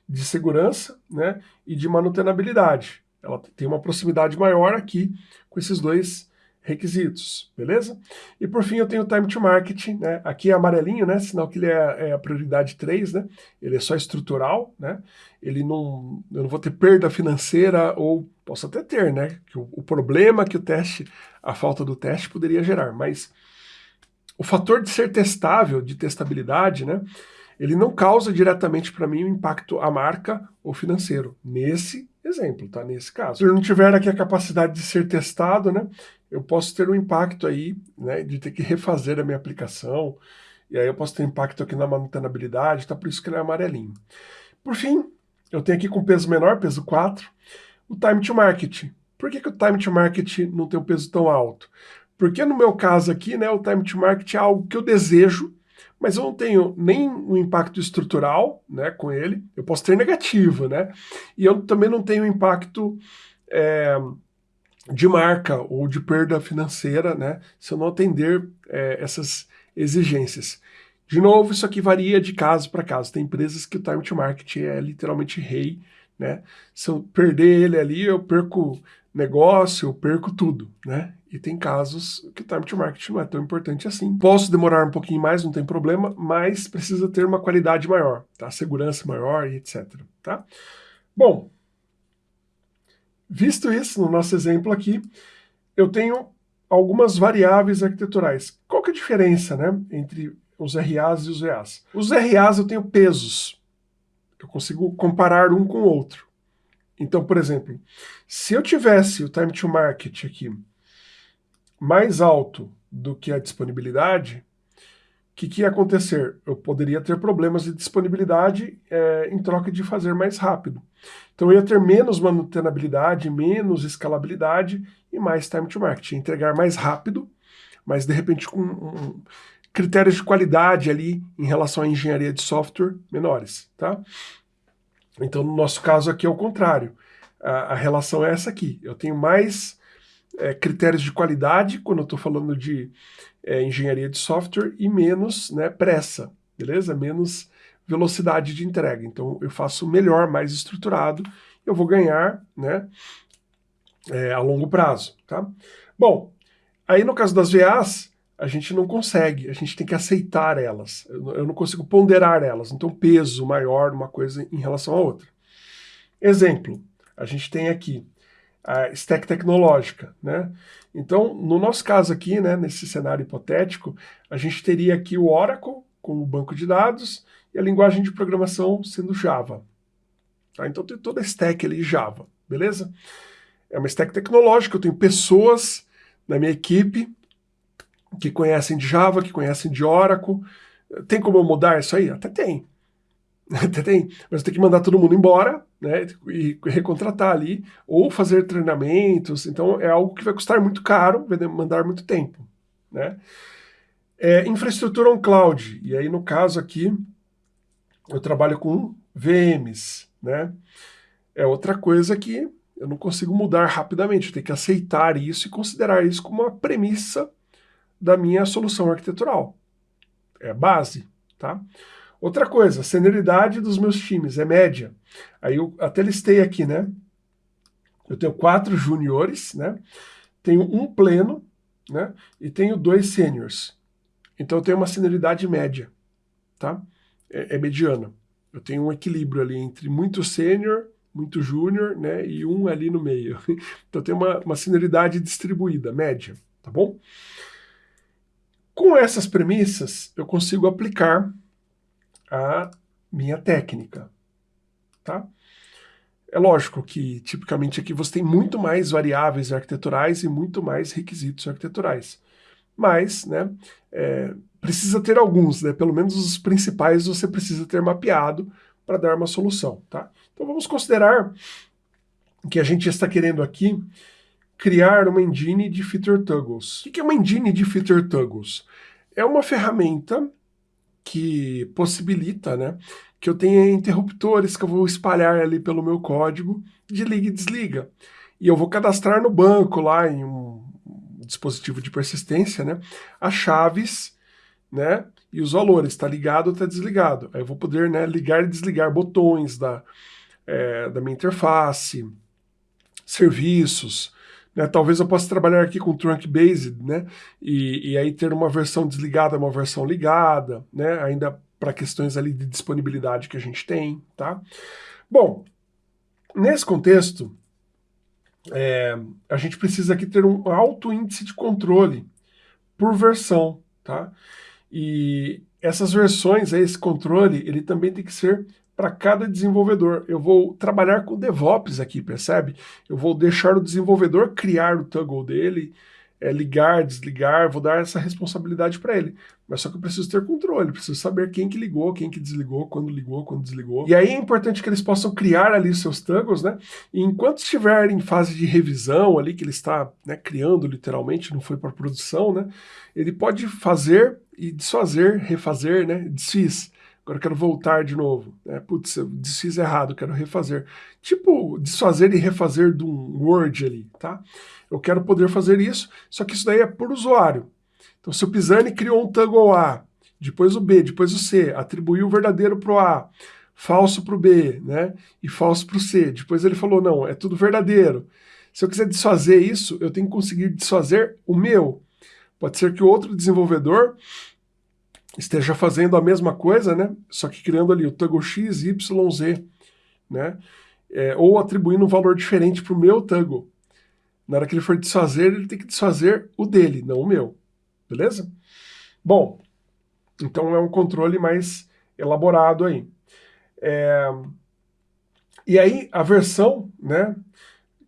Speaker 1: de segurança né, e de manutenabilidade. Ela tem uma proximidade maior aqui com esses dois requisitos, beleza? E por fim eu tenho o time to market, né? Aqui é amarelinho, né? Sinal que ele é, é, a prioridade 3, né? Ele é só estrutural, né? Ele não, eu não vou ter perda financeira ou posso até ter, né? Que o, o problema que o teste, a falta do teste poderia gerar, mas o fator de ser testável, de testabilidade, né? ele não causa diretamente para mim um impacto à marca ou financeiro, nesse exemplo, tá? Nesse caso. Se eu não tiver aqui a capacidade de ser testado, né, eu posso ter um impacto aí, né, de ter que refazer a minha aplicação, e aí eu posso ter impacto aqui na manutenabilidade, tá? Por isso que ele é amarelinho. Por fim, eu tenho aqui com peso menor, peso 4, o time to market. Por que, que o time to market não tem um peso tão alto? Porque no meu caso aqui, né, o time to market é algo que eu desejo, mas eu não tenho nem um impacto estrutural né, com ele, eu posso ter negativo, né? E eu também não tenho impacto é, de marca ou de perda financeira, né? Se eu não atender é, essas exigências. De novo, isso aqui varia de caso para caso. Tem empresas que o time to market é literalmente rei, né? Se eu perder ele ali, eu perco negócio, eu perco tudo, né? E tem casos que o time to market não é tão importante assim. Posso demorar um pouquinho mais, não tem problema, mas precisa ter uma qualidade maior, tá? Segurança maior e etc, tá? Bom, visto isso no nosso exemplo aqui, eu tenho algumas variáveis arquiteturais. Qual que é a diferença, né, entre os RAs e os EAs? Os RAs eu tenho pesos. Eu consigo comparar um com o outro. Então, por exemplo, se eu tivesse o time to market aqui mais alto do que a disponibilidade, o que, que, ia acontecer? Eu poderia ter problemas de disponibilidade é, em troca de fazer mais rápido. Então eu ia ter menos manutenabilidade, menos escalabilidade e mais time to market. Ia entregar mais rápido, mas de repente com um, critérios de qualidade ali em relação à engenharia de software menores. Tá? Então no nosso caso aqui é o contrário. A, a relação é essa aqui. Eu tenho mais é, critérios de qualidade, quando eu estou falando de é, engenharia de software, e menos né, pressa, beleza? Menos velocidade de entrega. Então eu faço melhor, mais estruturado, eu vou ganhar né, é, a longo prazo. Tá? Bom, aí no caso das VAs, a gente não consegue, a gente tem que aceitar elas. Eu não consigo ponderar elas, então peso maior uma coisa em relação à outra. Exemplo, a gente tem aqui a stack tecnológica, né? Então, no nosso caso aqui, né, nesse cenário hipotético, a gente teria aqui o Oracle como banco de dados e a linguagem de programação sendo Java. Tá? Então tem toda a stack ali Java, beleza? É uma stack tecnológica, eu tenho pessoas na minha equipe que conhecem de Java, que conhecem de Oracle. Tem como eu mudar isso aí? Até tem. Até tem, mas tem que mandar todo mundo embora, né, e recontratar ali, ou fazer treinamentos, então é algo que vai custar muito caro, vai demandar muito tempo, né. É, infraestrutura on cloud, e aí no caso aqui, eu trabalho com VMs, né? É outra coisa que eu não consigo mudar rapidamente, eu tenho que aceitar isso e considerar isso como uma premissa da minha solução arquitetural. É base, tá? Outra coisa, a senioridade dos meus times é média. Aí eu até listei aqui, né? Eu tenho quatro juniores, né? Tenho um pleno, né? E tenho dois seniors. Então eu tenho uma senioridade média, tá? É, é mediana. Eu tenho um equilíbrio ali entre muito sênior, muito júnior, né? E um ali no meio. Então tem uma, uma senioridade distribuída, média, tá bom? Com essas premissas, eu consigo aplicar a minha técnica, tá? É lógico que, tipicamente, aqui você tem muito mais variáveis arquiteturais e muito mais requisitos arquiteturais. Mas, né, é, precisa ter alguns, né? Pelo menos os principais você precisa ter mapeado para dar uma solução, tá? Então vamos considerar que a gente está querendo aqui criar uma engine de feature toggles. O que é uma engine de feature toggles? É uma ferramenta que possibilita né, que eu tenha interruptores que eu vou espalhar ali pelo meu código de liga e desliga. E eu vou cadastrar no banco lá em um dispositivo de persistência, né, as chaves, né, e os valores, está ligado ou está desligado. Aí eu vou poder, né, ligar e desligar botões da, é, da minha interface, serviços, né? Talvez eu possa trabalhar aqui com trunk based, né? E, e aí ter uma versão desligada, uma versão ligada, né? Ainda para questões ali de disponibilidade que a gente tem, tá? Bom, nesse contexto, é, a gente precisa aqui ter um alto índice de controle por versão, tá? E essas versões, esse controle, ele também tem que ser para cada desenvolvedor. Eu vou trabalhar com DevOps aqui, percebe? Eu vou deixar o desenvolvedor criar o toggle dele, é, ligar, desligar, vou dar essa responsabilidade para ele. Mas só que eu preciso ter controle, preciso saber quem que ligou, quem que desligou, quando ligou, quando desligou. E aí é importante que eles possam criar ali seus toggles, né? E enquanto estiver em fase de revisão ali, que ele está né, criando literalmente, não foi para produção, né? Ele pode fazer e desfazer, refazer, né? Desfiz agora quero voltar de novo. Né? Putz, eu desfiz errado, quero refazer. Tipo, desfazer e refazer de um Word ali, tá? Eu quero poder fazer isso, só que isso daí é por usuário. Então, se o Pisani criou um toggle A, depois o B, depois o C, atribuiu o verdadeiro para o A, falso para o B, né? E falso para o C. Depois ele falou, não, é tudo verdadeiro. Se eu quiser desfazer isso, eu tenho que conseguir desfazer o meu. Pode ser que o outro desenvolvedor esteja fazendo a mesma coisa, né? Só que criando ali o toggle x, y, z, né? É, ou atribuindo um valor diferente para o meu toggle. Na hora que ele for desfazer, ele tem que desfazer o dele, não o meu. Beleza? Bom, então é um controle mais elaborado aí. É... E aí, a versão, né?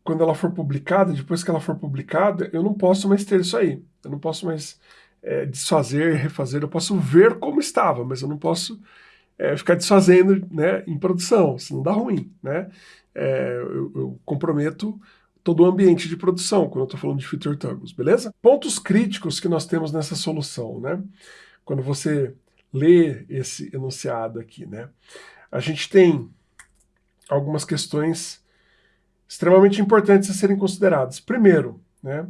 Speaker 1: Quando ela for publicada, depois que ela for publicada, eu não posso mais ter isso aí. Eu não posso mais é, desfazer, refazer, eu posso ver como estava, mas eu não posso é, ficar desfazendo né, em produção, senão dá ruim. Né? É, eu, eu, comprometo todo o ambiente de produção quando eu estou falando de feature toggles, beleza? Pontos críticos que nós temos nessa solução, né? Quando você lê esse enunciado aqui, né? A gente tem algumas questões extremamente importantes a serem consideradas. Primeiro, né?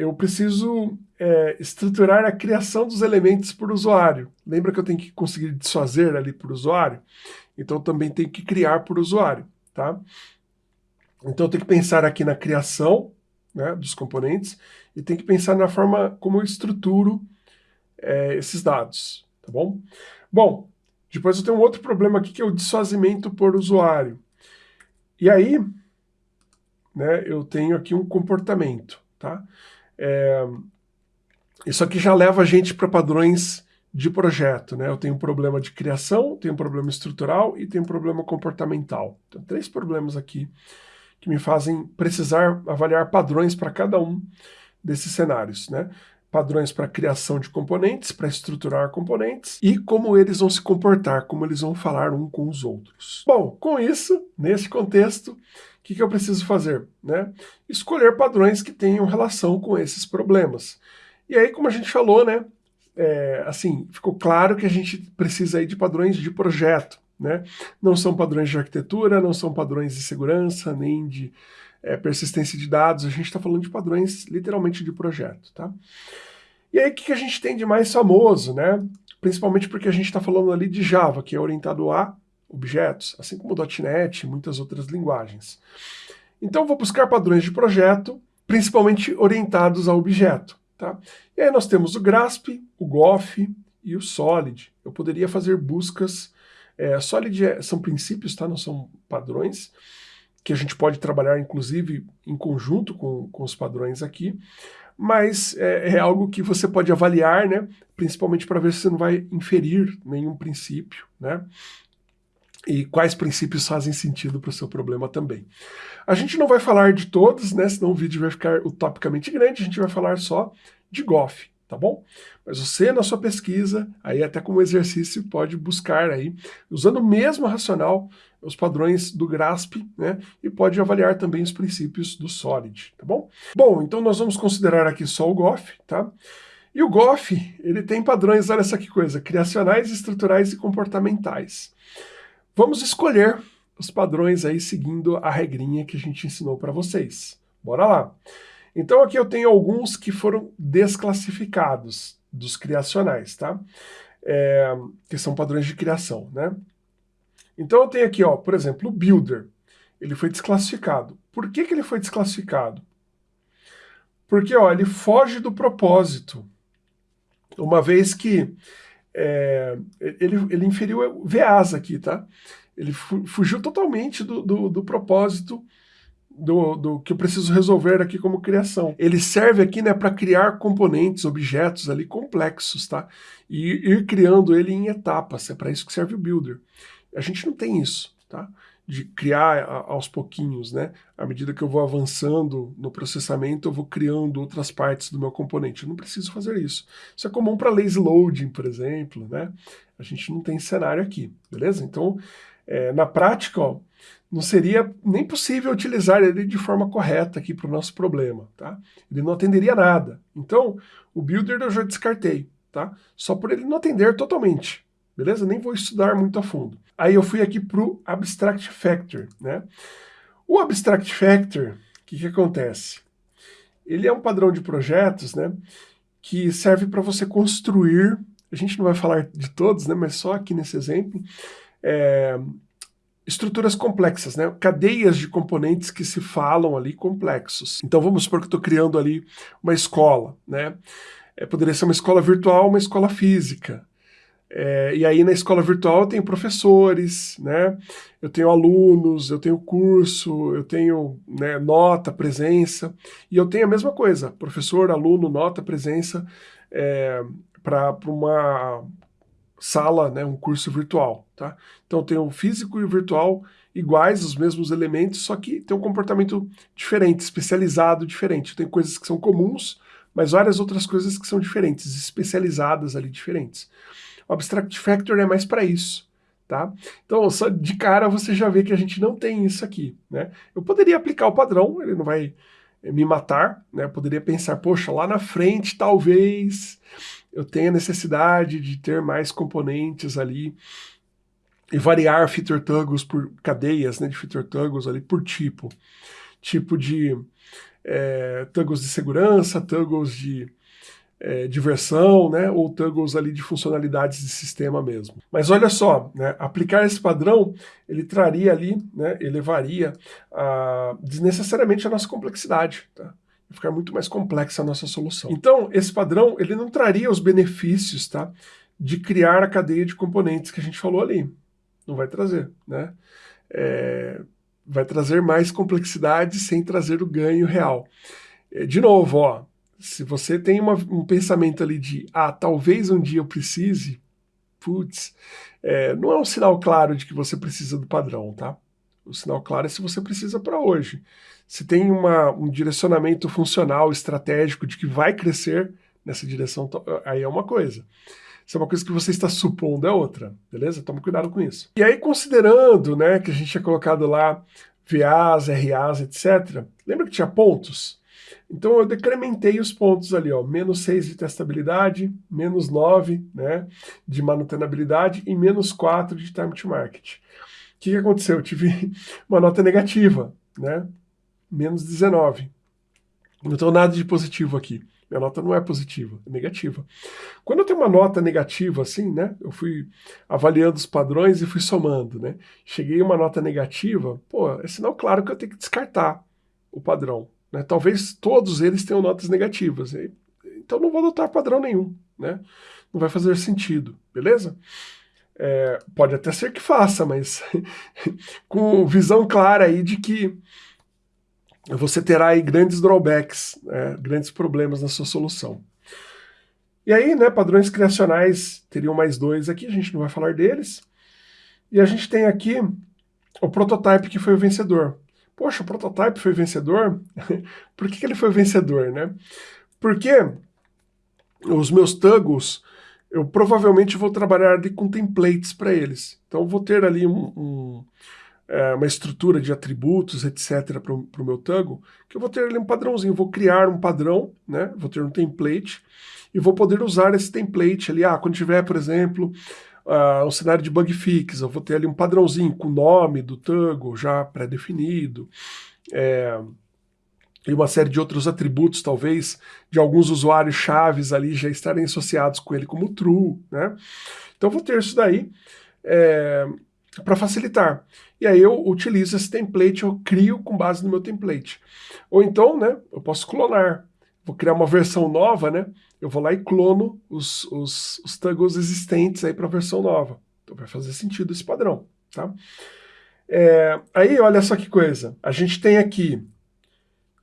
Speaker 1: Eu preciso é, estruturar a criação dos elementos por usuário. Lembra que eu tenho que conseguir desfazer ali por usuário? Então também tenho que criar por usuário, tá? Então eu tenho que pensar aqui na criação né, dos componentes e tenho que pensar na forma como eu estruturo é, esses dados, tá bom? Bom, depois eu tenho um outro problema aqui que é o desfazimento por usuário. E aí, né, eu tenho aqui um comportamento, tá? É, isso aqui já leva a gente para padrões de projeto, né? Eu tenho um problema de criação, tenho um problema estrutural e tenho um problema comportamental. Então, três problemas aqui que me fazem precisar avaliar padrões para cada um desses cenários, né? Padrões para criação de componentes, para estruturar componentes e como eles vão se comportar, como eles vão falar um com os outros. Bom, com isso, nesse contexto, o que, que eu preciso fazer? Né? Escolher padrões que tenham relação com esses problemas. E aí, como a gente falou, né, é, assim, ficou claro que a gente precisa aí de padrões de projeto, né? Não são padrões de arquitetura, não são padrões de segurança, nem de é, persistência de dados, a gente está falando de padrões literalmente de projeto, tá? E aí o que, que a gente tem de mais famoso, né? Principalmente porque a gente está falando ali de Java, que é orientado a objetos, assim como .NET e muitas outras linguagens. Então vou buscar padrões de projeto, principalmente orientados a objeto. Tá? E aí nós temos o GRASP, o GOF e o SOLID. Eu poderia fazer buscas... É, SOLID é, são princípios, tá? não são padrões, que a gente pode trabalhar inclusive em conjunto com, com os padrões aqui, mas é, é, algo que você pode avaliar, né? principalmente para ver se você não vai inferir nenhum princípio. Né? e quais princípios fazem sentido para o seu problema também. A gente não vai falar de todos, né, senão o vídeo vai ficar utopicamente grande, a gente vai falar só de GOF, tá bom? Mas você, na sua pesquisa, aí até como exercício, pode buscar aí, usando o mesmo racional, os padrões do GRASP, né, e pode avaliar também os princípios do SOLID, tá bom? Bom, então nós vamos considerar aqui só o GOF, tá? E o GOF, ele tem padrões, olha essa que coisa, criacionais, estruturais e comportamentais. Vamos escolher os padrões aí seguindo a regrinha que a gente ensinou para vocês. Bora lá! Então aqui eu tenho alguns que foram desclassificados dos criacionais, tá? É, que são padrões de criação, né? Então eu tenho aqui, ó, por exemplo, o Builder. Ele foi desclassificado. Por que, que ele foi desclassificado? Porque, ó, ele foge do propósito. Uma vez que é, ele, ele inferiu VAs aqui, tá? Ele fugiu totalmente do, do, do propósito do, do, que eu preciso resolver aqui como criação. Ele serve aqui né, para criar componentes, objetos ali complexos, tá? E ir criando ele em etapas, é para isso que serve o Builder. A gente não tem isso, tá? de criar aos pouquinhos, né? À medida que eu vou avançando no processamento, eu vou criando outras partes do meu componente. Eu não preciso fazer isso. Isso é comum para lazy loading, por exemplo, né? A gente não tem cenário aqui, beleza? Então, é, na prática, ó, não seria nem possível utilizar ele de forma correta aqui para o nosso problema, tá? Ele não atenderia nada. Então, o builder eu já descartei, tá? Só por ele não atender totalmente, beleza? Nem vou estudar muito a fundo. Aí eu fui aqui para o Abstract Factor. Né? O Abstract Factor, o que, que acontece? Ele é um padrão de projetos né, que serve para você construir, a gente não vai falar de todos, né, mas só aqui nesse exemplo, é, estruturas complexas, né? cadeias de componentes que se falam ali complexos. Então vamos supor que eu estou criando ali uma escola. Né? É, poderia ser uma escola virtual, uma escola física. É, e aí na escola virtual eu tenho professores, né? eu tenho alunos, eu tenho curso, eu tenho né, nota, presença, e eu tenho a mesma coisa, professor, aluno, nota, presença, é, para uma sala, né, um curso virtual. Tá? Então tenho o físico e o virtual iguais, os mesmos elementos, só que tem um comportamento diferente, especializado diferente. Tem coisas que são comuns, mas várias outras coisas que são diferentes, especializadas ali, diferentes. O Abstract Factor é mais para isso. Tá? Então, só de cara você já vê que a gente não tem isso aqui. Né? Eu poderia aplicar o padrão, ele não vai me matar, né? Eu poderia pensar, poxa, lá na frente talvez eu tenha necessidade de ter mais componentes ali e variar feature toggles por cadeias né, de feature toggles ali por tipo. Tipo de é, toggles de segurança, toggles de é, diversão, né, ou toggles ali de funcionalidades de sistema mesmo. Mas olha só, né, aplicar esse padrão, ele traria ali, né, elevaria a, desnecessariamente a nossa complexidade, tá? Ficar muito mais complexa a nossa solução. Então, esse padrão, ele não traria os benefícios, tá, de criar a cadeia de componentes que a gente falou ali. Não vai trazer, né? É, vai trazer mais complexidade sem trazer o ganho real. É, de novo, ó, se você tem uma, um pensamento ali de, ah, talvez um dia eu precise, putz, é, não é um sinal claro de que você precisa do padrão, tá? O sinal claro é se você precisa para hoje. Se tem uma, um direcionamento funcional, estratégico, de que vai crescer nessa direção, aí é uma coisa. Se é uma coisa que você está supondo, é outra, beleza? Toma cuidado com isso. E aí, considerando né, que a gente tinha colocado lá VAs, RAs, etc., lembra que tinha pontos? Então eu decrementei os pontos ali, ó, menos 6 de testabilidade, menos 9 né, de manutenabilidade e menos 4 de time to market. O que, que aconteceu? Eu tive uma nota negativa, né, menos 19. Não tenho nada de positivo aqui. Minha nota não é positiva, é negativa. Quando eu tenho uma nota negativa assim, né, eu fui avaliando os padrões e fui somando, né, cheguei a uma nota negativa, pô, é sinal claro que eu tenho que descartar o padrão. Né? Talvez todos eles tenham notas negativas, então não vou adotar padrão nenhum, né? Não vai fazer sentido, beleza? É, pode até ser que faça, mas com visão clara aí de que você terá aí grandes drawbacks, né, grandes problemas na sua solução. E aí, né, padrões criacionais teriam mais dois aqui, a gente não vai falar deles. E a gente tem aqui o prototype que foi o vencedor. Poxa, o prototype foi vencedor? Por que, que ele foi vencedor, né? Porque os meus tuggles, eu provavelmente vou trabalhar ali com templates para eles. Então, vou ter ali um, um é, uma estrutura de atributos, etc., para o meu Tango, que eu vou ter ali um padrãozinho, vou criar um padrão, né? vou ter um template, e vou poder usar esse template ali, ah, quando tiver, por exemplo, uh, um cenário de bug fix, eu vou ter ali um padrãozinho com o nome do Tango já pré-definido, é, e uma série de outros atributos, talvez, de alguns usuários chaves ali já estarem associados com ele como true, né? Então vou ter isso daí, é, para facilitar. E aí eu utilizo esse template, eu crio com base no meu template. Ou então, né, eu posso clonar. Vou criar uma versão nova, né? Eu vou lá e clono os, os, os existentes aí para a versão nova. Então vai fazer sentido esse padrão, tá? É, aí, olha só que coisa. A gente tem aqui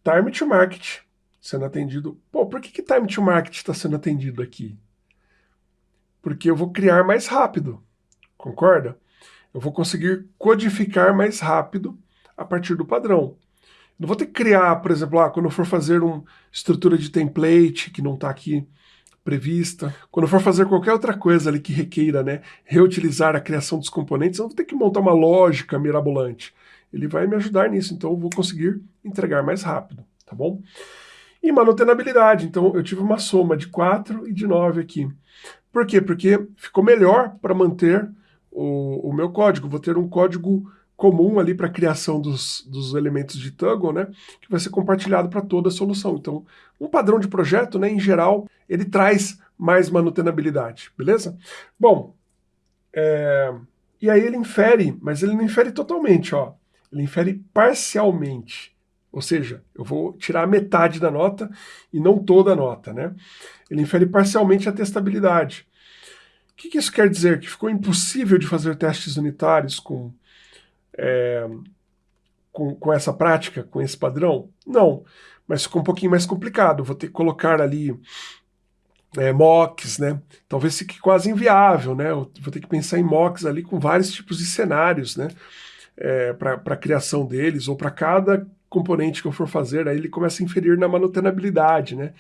Speaker 1: time to market sendo atendido. Pô, por que, que time to market está sendo atendido aqui? Porque eu vou criar mais rápido, concorda? eu vou conseguir codificar mais rápido a partir do padrão. Não vou ter que criar, por exemplo, ah, quando eu for fazer uma estrutura de template que não está aqui prevista, quando eu for fazer qualquer outra coisa ali que requeira né, reutilizar a criação dos componentes, eu vou ter que montar uma lógica mirabolante. Ele vai me ajudar nisso, então eu vou conseguir entregar mais rápido, tá bom? E manutenabilidade, então eu tive uma soma de 4 e de 9 aqui. Por quê? Porque ficou melhor para manter o, o meu código. Vou ter um código comum ali para a criação dos, dos elementos de Toggle, né, que vai ser compartilhado para toda a solução. Então, um padrão de projeto, né, em geral, ele traz mais manutenabilidade, beleza? Bom, é, e aí ele infere, mas ele não infere totalmente, ó. Ele infere parcialmente. Ou seja, eu vou tirar metade da nota e não toda a nota, né? Ele infere parcialmente a testabilidade. O que, que isso quer dizer? Que ficou impossível de fazer testes unitários com, é, com, com essa prática, com esse padrão? Não, mas ficou um pouquinho mais complicado. Vou ter que colocar ali é, mocks, né? Talvez fique quase inviável, né? Eu vou ter que pensar em mocks ali com vários tipos de cenários, né? É, para a criação deles, ou para cada componente que eu for fazer, aí ele começa a inferir na manutenabilidade, né?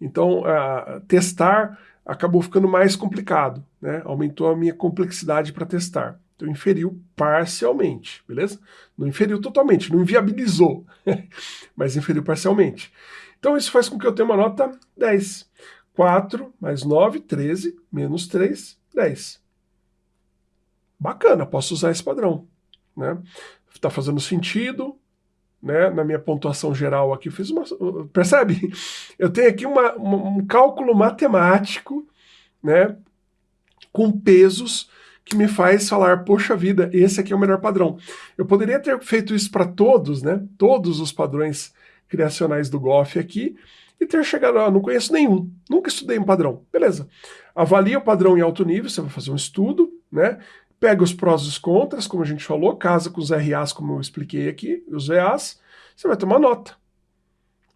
Speaker 1: Então, uh, testar acabou ficando mais complicado, né? Aumentou a minha complexidade para testar. Então inferiu parcialmente, beleza? Não inferiu totalmente, não inviabilizou, mas inferiu parcialmente. Então isso faz com que eu tenha uma nota 10. 4 mais 9, 13, menos 3, 10. Bacana, posso usar esse padrão. Né? Tá fazendo sentido, né, na minha pontuação geral aqui, fiz uma, percebe? Eu tenho aqui uma, uma, um cálculo matemático, né, com pesos que me faz falar, poxa vida, esse aqui é o melhor padrão. Eu poderia ter feito isso para todos, né, todos os padrões criacionais do Goff aqui, e ter chegado, ah, não conheço nenhum, nunca estudei um padrão. Beleza. Avalia o padrão em alto nível, você vai fazer um estudo, né, pega os prós e os contras, como a gente falou, casa com os RAs, como eu expliquei aqui, os VAs, você vai ter uma nota.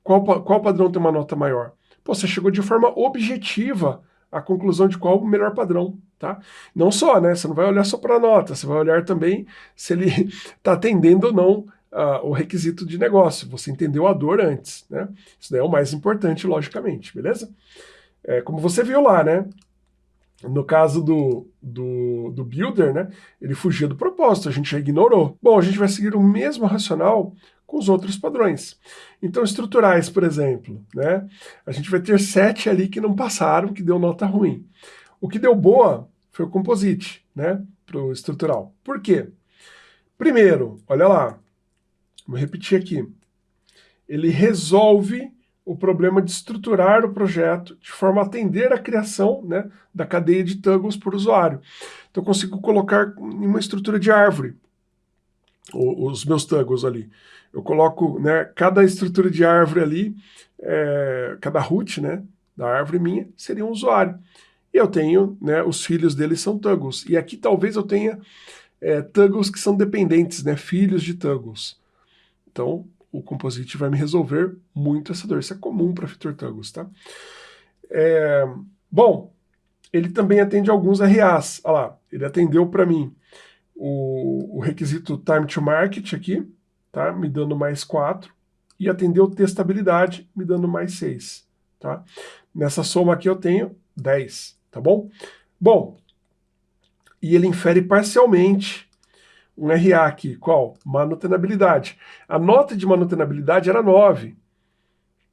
Speaker 1: Qual, qual padrão tem uma nota maior? Pô, você chegou de forma objetiva à conclusão de qual o melhor padrão, tá? Não só, né? Você não vai olhar só para a nota, você vai olhar também se ele está atendendo ou não uh, o requisito de negócio. Você entendeu a dor antes, né? Isso daí é o mais importante, logicamente, beleza? É, como você viu lá, né? No caso do, do, do builder, né, ele fugia do propósito, a gente já ignorou. Bom, a gente vai seguir o mesmo racional com os outros padrões. Então, estruturais, por exemplo, né, a gente vai ter sete ali que não passaram, que deu nota ruim. O que deu boa foi o composite, né, para o estrutural. Por quê? Primeiro, olha lá, vou repetir aqui, ele resolve o problema de estruturar o projeto de forma a atender a criação né, da cadeia de toggles por usuário. Então eu consigo colocar em uma estrutura de árvore os meus toggles ali. Eu coloco né, cada estrutura de árvore ali, é, cada root né, da árvore minha seria um usuário. E eu tenho, né, os filhos dele são toggles. E aqui talvez eu tenha é, toggles que são dependentes, né, filhos de toggles. Então, o Composite vai me resolver muito essa dor. Isso é comum para FeatureTuggles, tá? É, bom, ele também atende alguns RAs. Olha lá, ele atendeu para mim o, o, requisito Time to Market aqui, tá? Me dando mais 4. E atendeu testabilidade, me dando mais 6, tá? Nessa soma aqui eu tenho 10, tá bom? Bom, e ele infere parcialmente um RA aqui, qual? Manutenabilidade. A nota de manutenabilidade era 9.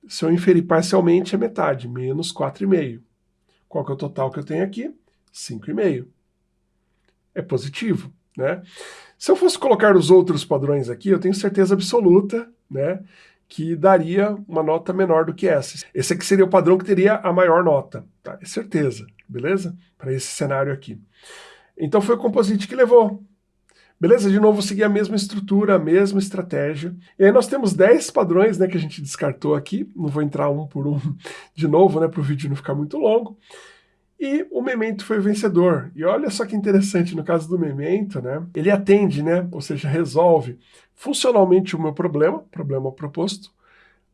Speaker 1: Se eu inferir parcialmente, é metade, menos 4,5. Qual que é o total que eu tenho aqui? 5,5. É positivo, né? Se eu fosse colocar os outros padrões aqui, eu tenho certeza absoluta, né, que daria uma nota menor do que essa. Esse aqui seria o padrão que teria a maior nota, tá? É certeza, beleza? Para esse cenário aqui. Então foi o Composite que levou. Beleza? De novo, seguir a mesma estrutura, a mesma estratégia. E aí nós temos 10 padrões né, que a gente descartou aqui. Não vou entrar um por um de novo, né, para o vídeo não ficar muito longo. E o Memento foi o vencedor. E olha só que interessante, no caso do Memento, né, ele atende, né, ou seja, resolve funcionalmente o meu problema, problema proposto,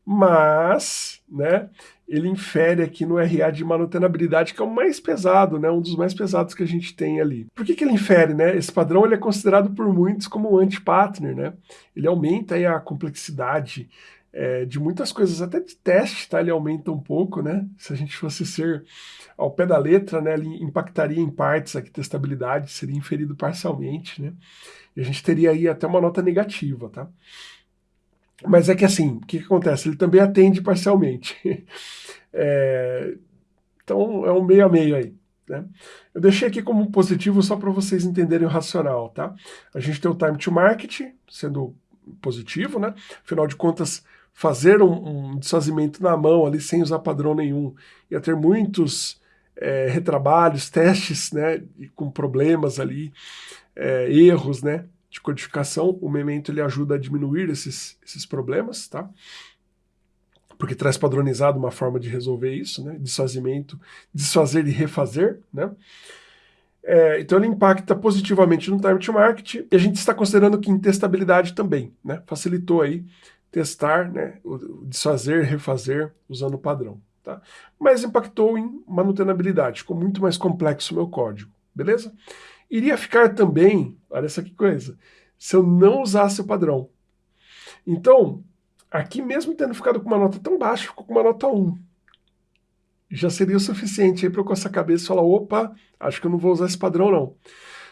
Speaker 1: mas né, ele infere aqui no RA de manutenabilidade, que é o mais pesado, né, um dos mais pesados que a gente tem ali. Por que, que ele infere? Né? Esse padrão ele é considerado por muitos como anti-partner. Né? Ele aumenta aí, a complexidade é, de muitas coisas, até de teste, tá? ele aumenta um pouco. Né? Se a gente fosse ser ao pé da letra, né, ele impactaria em partes aqui testabilidade, seria inferido parcialmente. Né? E a gente teria aí até uma nota negativa. Tá? Mas é que assim, o que, que acontece? Ele também atende parcialmente. é, então é um meio a meio aí. Né? Eu deixei aqui como positivo só para vocês entenderem o racional. Tá? A gente tem o time to market sendo positivo, né? afinal de contas, fazer um, um desfazimento na mão ali sem usar padrão nenhum ia ter muitos é, retrabalhos, testes né, com problemas ali, é, erros, né? De codificação, o Memento ele ajuda a diminuir esses, esses problemas, tá? Porque traz padronizado uma forma de resolver isso, né? Desfazimento, desfazer e refazer, né? É, então ele impacta positivamente no time to market e a gente está considerando que em testabilidade também, né? Facilitou aí testar, né? Desfazer, refazer usando o padrão, tá? Mas impactou em manutenabilidade, ficou muito mais complexo o meu código, beleza? Iria ficar também, olha essa que coisa, se eu não usasse o padrão. Então, aqui mesmo tendo ficado com uma nota tão baixa, ficou com uma nota 1. Já seria o suficiente para eu com essa cabeça falar, opa, acho que eu não vou usar esse padrão não.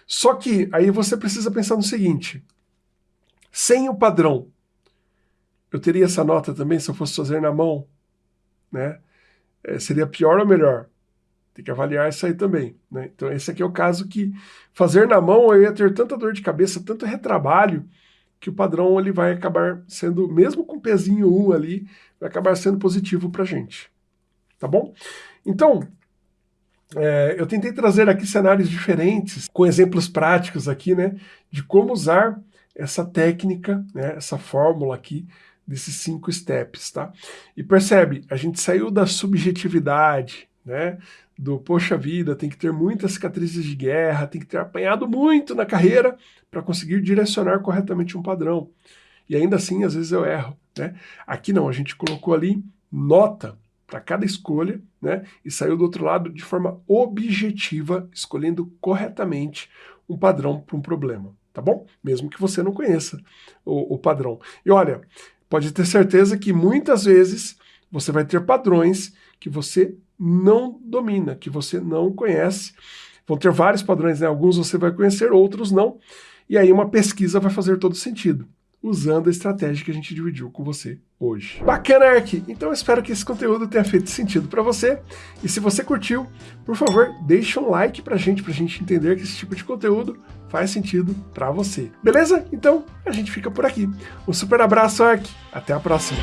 Speaker 1: Só que aí você precisa pensar no seguinte, sem o padrão, eu teria essa nota também se eu fosse fazer na mão, né? É, seria pior ou melhor? Tem que avaliar isso aí também. Né? Então esse aqui é o caso que fazer na mão eu ia ter tanta dor de cabeça, tanto retrabalho, que o padrão ele vai acabar sendo, mesmo com pezinho 1 ali, vai acabar sendo positivo para a gente. Tá bom? Então, é, eu tentei trazer aqui cenários diferentes, com exemplos práticos aqui, né, de como usar essa técnica, né, essa fórmula aqui, desses cinco steps, tá? E percebe, a gente saiu da subjetividade, né, do poxa vida, tem que ter muitas cicatrizes de guerra, tem que ter apanhado muito na carreira para conseguir direcionar corretamente um padrão. E ainda assim, às vezes eu erro. Né? Aqui não, a gente colocou ali nota para cada escolha né? e saiu do outro lado de forma objetiva, escolhendo corretamente um padrão para um problema. Tá bom? Mesmo que você não conheça o, o padrão. E olha, pode ter certeza que muitas vezes você vai ter padrões que você não domina, que você não conhece. Vão ter vários padrões, né? Alguns você vai conhecer, outros não. E aí uma pesquisa vai fazer todo sentido usando a estratégia que a gente dividiu com você hoje. Bacana, Ark! Então espero que esse conteúdo tenha feito sentido para você. E se você curtiu, por favor, deixe um like pra gente, pra gente entender que esse tipo de conteúdo faz sentido para você. Beleza? Então, a gente fica por aqui. Um super abraço, Ark! Até a próxima!